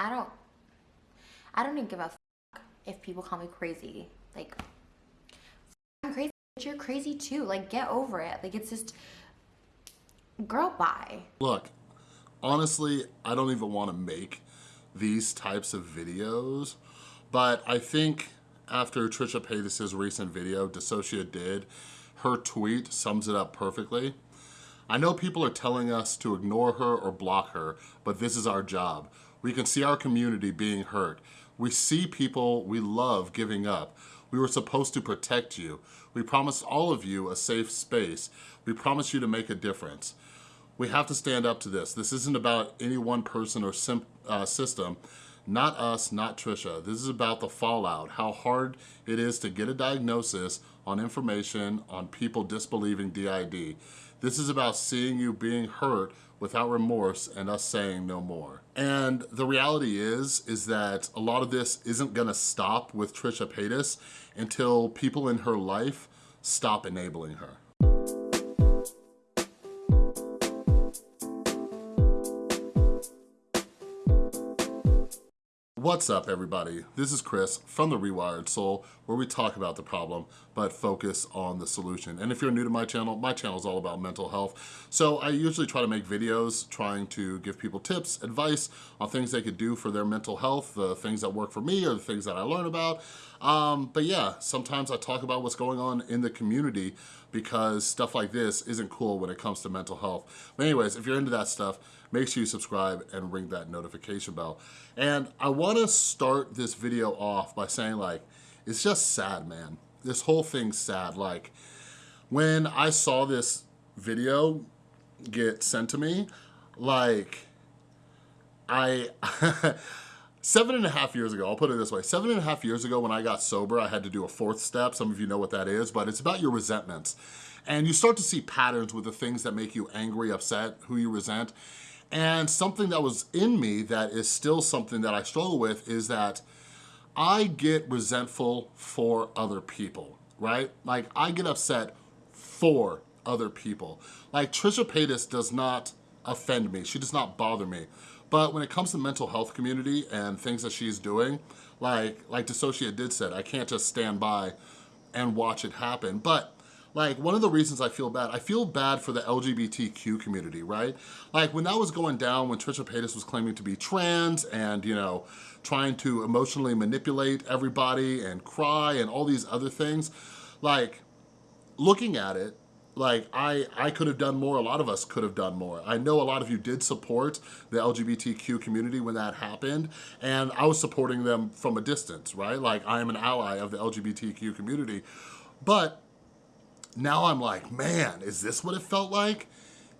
I don't, I don't even give a if people call me crazy. Like, I'm crazy, but you're crazy too. Like, get over it. Like, it's just, girl, bye. Look, honestly, I don't even wanna make these types of videos, but I think after Trisha Paytas' recent video, DissociaDID, her tweet sums it up perfectly. I know people are telling us to ignore her or block her, but this is our job. We can see our community being hurt. We see people we love giving up. We were supposed to protect you. We promised all of you a safe space. We promised you to make a difference. We have to stand up to this. This isn't about any one person or uh, system. Not us, not Trisha. This is about the fallout, how hard it is to get a diagnosis on information on people disbelieving DID. This is about seeing you being hurt without remorse and us saying no more. And the reality is, is that a lot of this isn't gonna stop with Trisha Paytas until people in her life stop enabling her. What's up everybody? This is Chris from The Rewired Soul where we talk about the problem but focus on the solution. And if you're new to my channel, my channel is all about mental health. So I usually try to make videos trying to give people tips, advice on things they could do for their mental health, the things that work for me or the things that I learn about. Um, but yeah, sometimes I talk about what's going on in the community because stuff like this isn't cool when it comes to mental health. But anyways, if you're into that stuff, make sure you subscribe and ring that notification bell. And I wanna start this video off by saying like, it's just sad, man. This whole thing's sad. Like, when I saw this video get sent to me, like, I, seven and a half years ago, I'll put it this way, seven and a half years ago when I got sober, I had to do a fourth step. Some of you know what that is, but it's about your resentments. And you start to see patterns with the things that make you angry, upset, who you resent. And something that was in me that is still something that I struggle with is that I get resentful for other people, right? Like I get upset for other people. Like Trisha Paytas does not offend me. She does not bother me. But when it comes to mental health community and things that she's doing, like, like DissociaDID said, I can't just stand by and watch it happen. But like one of the reasons I feel bad, I feel bad for the LGBTQ community, right? Like when that was going down, when Trisha Paytas was claiming to be trans and, you know, trying to emotionally manipulate everybody and cry and all these other things, like looking at it, like I, I could have done more, a lot of us could have done more. I know a lot of you did support the LGBTQ community when that happened, and I was supporting them from a distance, right? Like I am an ally of the LGBTQ community, but now I'm like, man, is this what it felt like?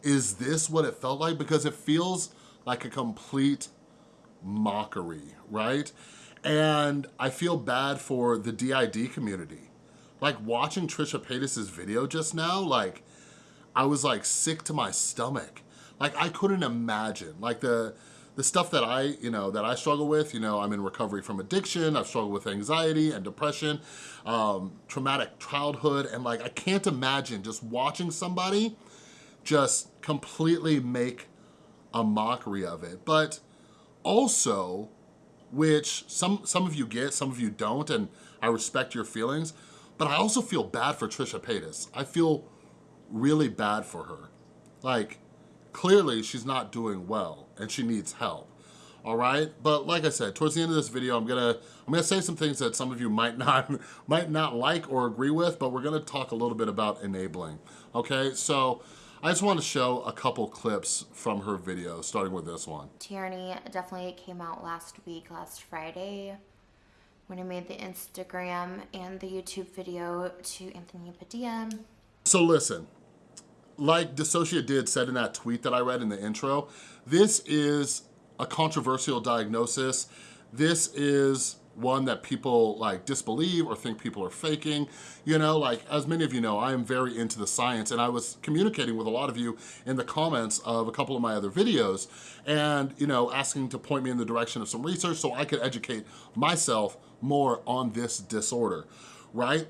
Is this what it felt like? Because it feels like a complete mockery, right? And I feel bad for the DID community. Like watching Trisha Paytas' video just now, like I was like sick to my stomach. Like I couldn't imagine, like the, the stuff that I, you know, that I struggle with, you know, I'm in recovery from addiction, I've struggled with anxiety and depression, um, traumatic childhood, and like, I can't imagine just watching somebody just completely make a mockery of it. But also, which some, some of you get, some of you don't, and I respect your feelings, but I also feel bad for Trisha Paytas. I feel really bad for her. Like, clearly she's not doing well and she needs help all right? But like i said towards the end of this video i'm gonna i'm gonna say some things that some of you might not might not like or agree with but we're gonna talk a little bit about enabling okay? So i just want to show a couple clips from her video starting with this one. Tierney definitely came out last week last friday when i made the instagram and the youtube video to anthony padilla. So listen like DissociaDID said in that tweet that I read in the intro, this is a controversial diagnosis. This is one that people like disbelieve or think people are faking. You know, like as many of you know, I am very into the science and I was communicating with a lot of you in the comments of a couple of my other videos and, you know, asking to point me in the direction of some research so I could educate myself more on this disorder, right?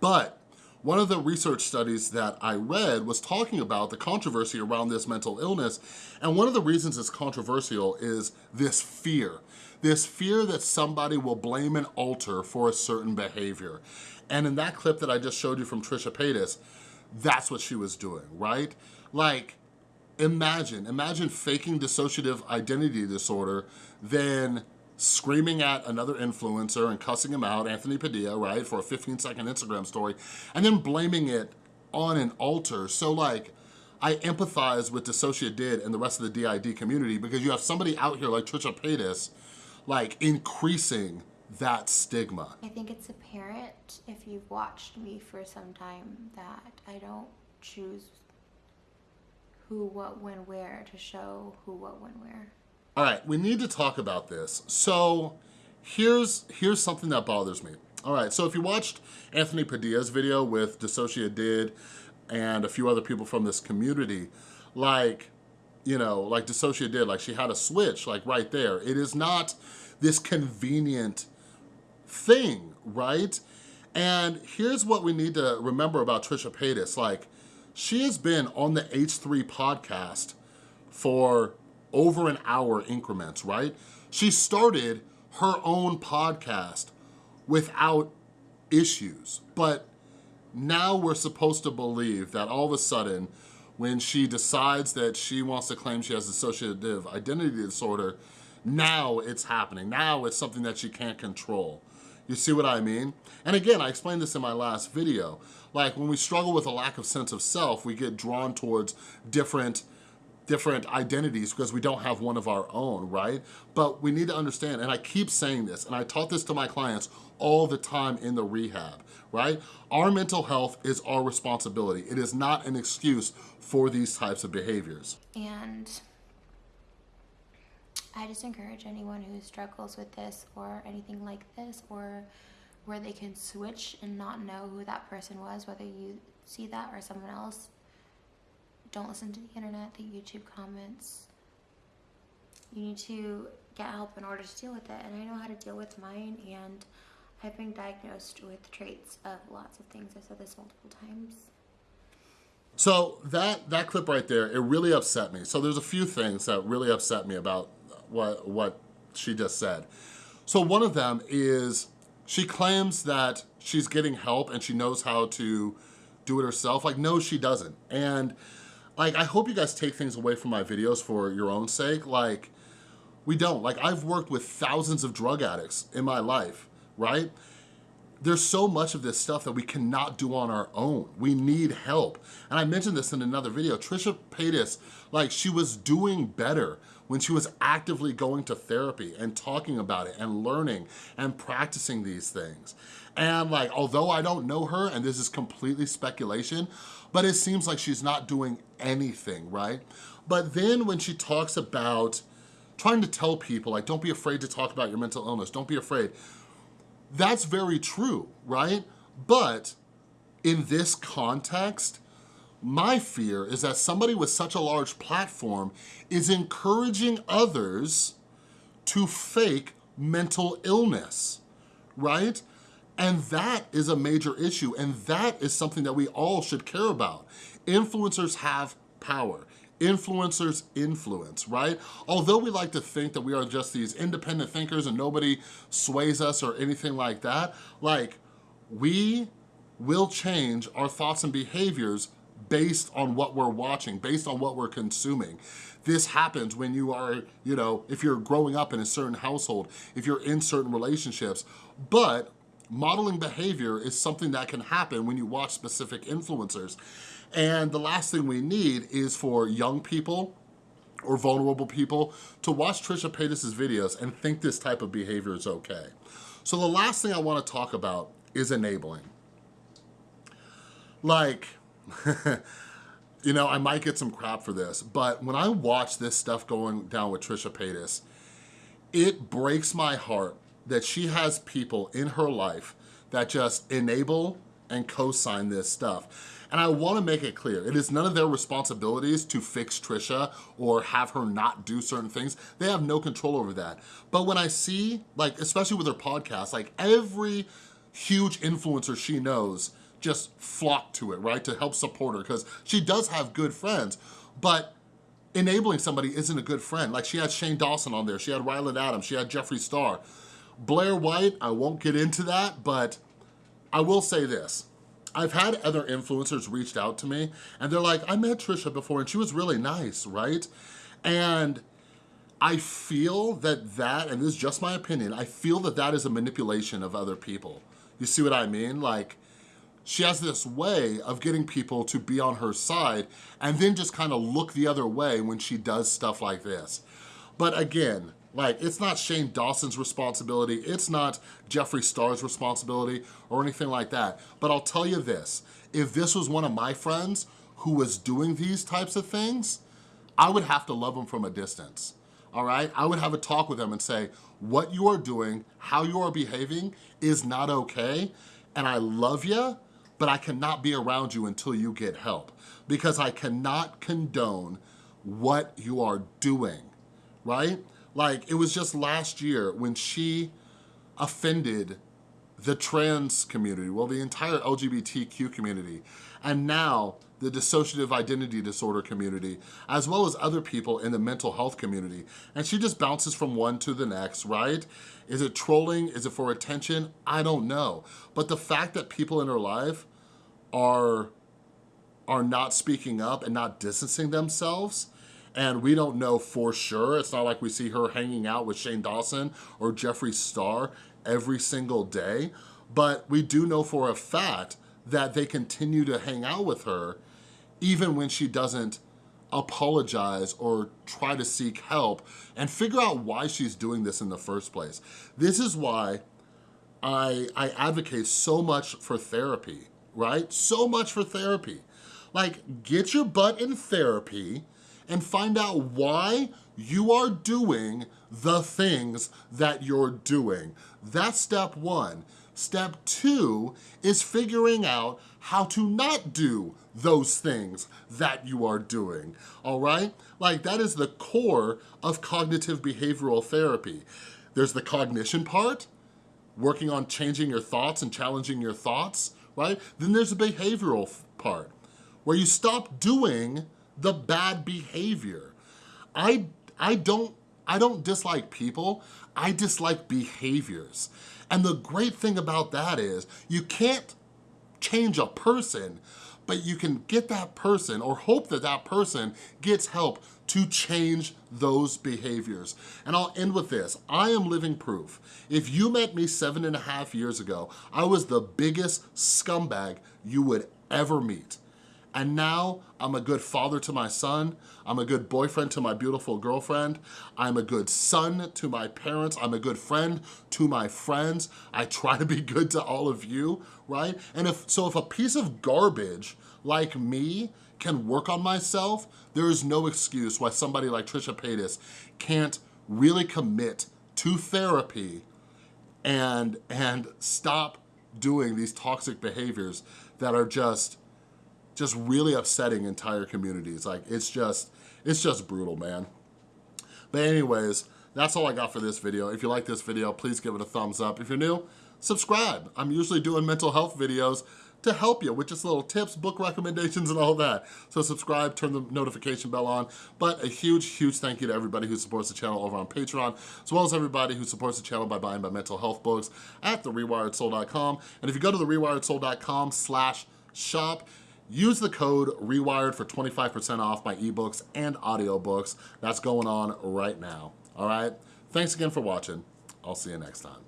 But one of the research studies that I read was talking about the controversy around this mental illness, and one of the reasons it's controversial is this fear. This fear that somebody will blame an alter for a certain behavior. And in that clip that I just showed you from Trisha Paytas, that's what she was doing, right? Like, imagine, imagine faking dissociative identity disorder, then screaming at another influencer and cussing him out, Anthony Padilla, right, for a 15 second Instagram story, and then blaming it on an alter. So like, I empathize with DissociaDID and the rest of the DID community because you have somebody out here like Trisha Paytas, like increasing that stigma. I think it's apparent if you've watched me for some time that I don't choose who, what, when, where to show who, what, when, where. All right, we need to talk about this. So here's, here's something that bothers me. All right, so if you watched Anthony Padilla's video with DissociaDID and a few other people from this community, like, you know, like DissociaDID, like she had a switch, like right there. It is not this convenient thing, right? And here's what we need to remember about Trisha Paytas. Like, she has been on the H3 podcast for over an hour increments, right? She started her own podcast without issues, but now we're supposed to believe that all of a sudden, when she decides that she wants to claim she has dissociative identity disorder, now it's happening. Now it's something that she can't control. You see what I mean? And again, I explained this in my last video. Like when we struggle with a lack of sense of self, we get drawn towards different different identities because we don't have one of our own, right? But we need to understand, and I keep saying this, and I taught this to my clients all the time in the rehab, right? Our mental health is our responsibility. It is not an excuse for these types of behaviors. And I just encourage anyone who struggles with this or anything like this or where they can switch and not know who that person was, whether you see that or someone else. Don't listen to the internet, the YouTube comments. You need to get help in order to deal with it. And I know how to deal with mine and I've been diagnosed with traits of lots of things. I've said this multiple times. So that, that clip right there, it really upset me. So there's a few things that really upset me about what, what she just said. So one of them is she claims that she's getting help and she knows how to do it herself. Like, no, she doesn't. And like, I hope you guys take things away from my videos for your own sake. Like, we don't. Like, I've worked with thousands of drug addicts in my life, right? There's so much of this stuff that we cannot do on our own. We need help. And I mentioned this in another video. Trisha Paytas, like, she was doing better when she was actively going to therapy and talking about it and learning and practicing these things. And like, although I don't know her, and this is completely speculation, but it seems like she's not doing anything, right? But then when she talks about trying to tell people, like, don't be afraid to talk about your mental illness, don't be afraid. That's very true, right? But in this context, my fear is that somebody with such a large platform is encouraging others to fake mental illness, right? And that is a major issue, and that is something that we all should care about. Influencers have power. Influencers influence, right? Although we like to think that we are just these independent thinkers and nobody sways us or anything like that, like, we will change our thoughts and behaviors based on what we're watching, based on what we're consuming. This happens when you are, you know, if you're growing up in a certain household, if you're in certain relationships, but modeling behavior is something that can happen when you watch specific influencers. And the last thing we need is for young people or vulnerable people to watch Trisha Paytas' videos and think this type of behavior is okay. So the last thing I wanna talk about is enabling. Like, you know, I might get some crap for this, but when I watch this stuff going down with Trisha Paytas, it breaks my heart that she has people in her life that just enable and co-sign this stuff. And I wanna make it clear, it is none of their responsibilities to fix Trisha or have her not do certain things. They have no control over that. But when I see, like, especially with her podcast, like every huge influencer she knows just flock to it, right? To help support her because she does have good friends, but enabling somebody isn't a good friend. Like she had Shane Dawson on there, she had Ryland Adams, she had Jeffree Star. Blair White, I won't get into that, but I will say this. I've had other influencers reached out to me and they're like, I met Trisha before and she was really nice, right? And I feel that that, and this is just my opinion, I feel that that is a manipulation of other people. You see what I mean? Like, she has this way of getting people to be on her side and then just kind of look the other way when she does stuff like this. But again, like, it's not Shane Dawson's responsibility, it's not Jeffree Star's responsibility or anything like that. But I'll tell you this, if this was one of my friends who was doing these types of things, I would have to love them from a distance, all right? I would have a talk with them and say, what you are doing, how you are behaving is not okay, and I love you, but I cannot be around you until you get help because I cannot condone what you are doing, right? Like, it was just last year when she offended the trans community, well, the entire LGBTQ community, and now the dissociative identity disorder community, as well as other people in the mental health community. And she just bounces from one to the next, right? Is it trolling? Is it for attention? I don't know. But the fact that people in her life are, are not speaking up and not distancing themselves and we don't know for sure. It's not like we see her hanging out with Shane Dawson or Jeffree Star every single day, but we do know for a fact that they continue to hang out with her even when she doesn't apologize or try to seek help and figure out why she's doing this in the first place. This is why I, I advocate so much for therapy, right? So much for therapy. Like, get your butt in therapy and find out why you are doing the things that you're doing. That's step one. Step two is figuring out how to not do those things that you are doing, all right? Like that is the core of cognitive behavioral therapy. There's the cognition part, working on changing your thoughts and challenging your thoughts, right? Then there's the behavioral part, where you stop doing the bad behavior. I, I, don't, I don't dislike people, I dislike behaviors. And the great thing about that is you can't change a person, but you can get that person or hope that that person gets help to change those behaviors. And I'll end with this. I am living proof. If you met me seven and a half years ago, I was the biggest scumbag you would ever meet. And now I'm a good father to my son. I'm a good boyfriend to my beautiful girlfriend. I'm a good son to my parents. I'm a good friend to my friends. I try to be good to all of you, right? And if so if a piece of garbage like me can work on myself, there is no excuse why somebody like Trisha Paytas can't really commit to therapy and, and stop doing these toxic behaviors that are just just really upsetting entire communities. Like it's just, it's just brutal, man. But anyways, that's all I got for this video. If you like this video, please give it a thumbs up. If you're new, subscribe. I'm usually doing mental health videos to help you with just little tips, book recommendations, and all that. So subscribe, turn the notification bell on. But a huge, huge thank you to everybody who supports the channel over on Patreon, as well as everybody who supports the channel by buying my mental health books at therewiredsoul.com. And if you go to therewiredsoul.com slash shop, Use the code REWIRED for 25% off my ebooks and audiobooks. That's going on right now, all right? Thanks again for watching. I'll see you next time.